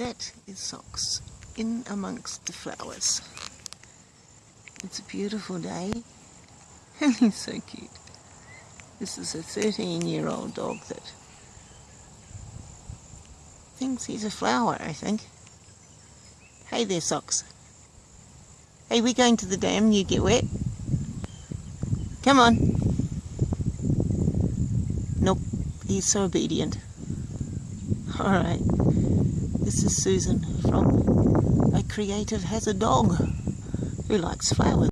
That is Socks in amongst the flowers. It's a beautiful day and he's so cute. This is a 13 year old dog that thinks he's a flower, I think. Hey there, Socks. Hey, we're going to the dam, you get wet. Come on. Nope, he's so obedient. Alright, Susan from A Creative Has a Dog who likes flowers.